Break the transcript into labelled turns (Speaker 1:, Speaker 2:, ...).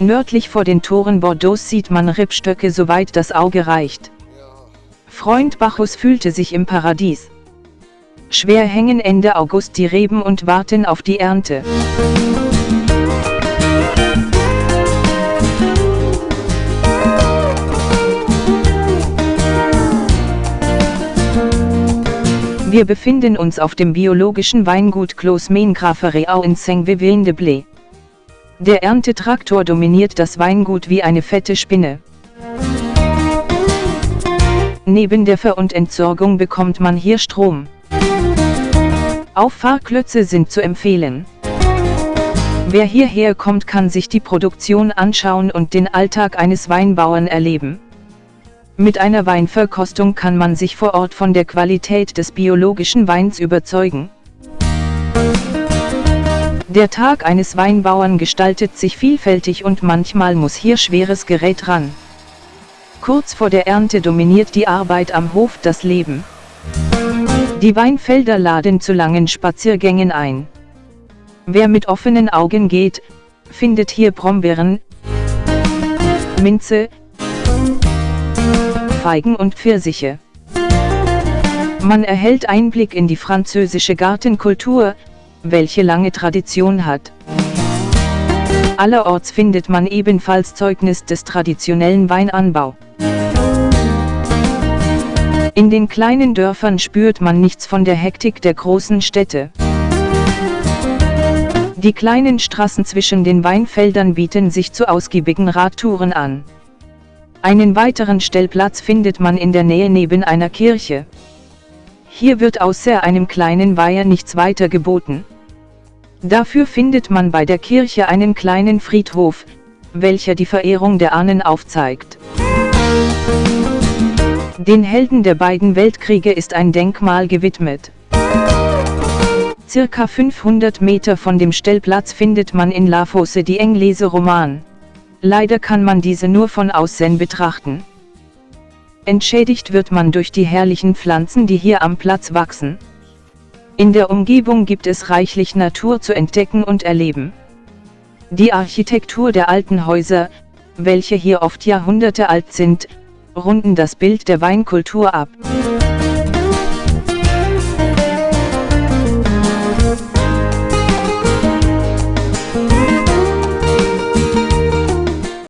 Speaker 1: Nördlich vor den Toren Bordeaux sieht man Rebstöcke soweit das Auge reicht. Freund Bacchus fühlte sich im Paradies. Schwer hängen Ende August die Reben und warten auf die Ernte. Wir befinden uns auf dem biologischen Weingut Clos Grafereau in Saint-Vivien-de-Blé. Der Erntetraktor dominiert das Weingut wie eine fette Spinne. Neben der Ver- und Entsorgung bekommt man hier Strom. Auffahrklötze sind zu empfehlen. Wer hierher kommt, kann sich die Produktion anschauen und den Alltag eines Weinbauern erleben. Mit einer Weinverkostung kann man sich vor Ort von der Qualität des biologischen Weins überzeugen. Der Tag eines Weinbauern gestaltet sich vielfältig und manchmal muss hier schweres Gerät ran. Kurz vor der Ernte dominiert die Arbeit am Hof das Leben. Die Weinfelder laden zu langen Spaziergängen ein. Wer mit offenen Augen geht, findet hier Brombeeren, Minze, Feigen und Pfirsiche. Man erhält Einblick in die französische Gartenkultur, welche lange Tradition hat. Allerorts findet man ebenfalls Zeugnis des traditionellen Weinanbau. In den kleinen Dörfern spürt man nichts von der Hektik der großen Städte. Die kleinen Straßen zwischen den Weinfeldern bieten sich zu ausgiebigen Radtouren an. Einen weiteren Stellplatz findet man in der Nähe neben einer Kirche. Hier wird außer einem kleinen Weiher nichts weiter geboten. Dafür findet man bei der Kirche einen kleinen Friedhof, welcher die Verehrung der Ahnen aufzeigt. Den Helden der beiden Weltkriege ist ein Denkmal gewidmet. Circa 500 Meter von dem Stellplatz findet man in La Fosse die Englese Roman. Leider kann man diese nur von außen betrachten. Entschädigt wird man durch die herrlichen Pflanzen, die hier am Platz wachsen. In der Umgebung gibt es reichlich Natur zu entdecken und erleben. Die Architektur der alten Häuser, welche hier oft Jahrhunderte alt sind, runden das Bild der Weinkultur ab.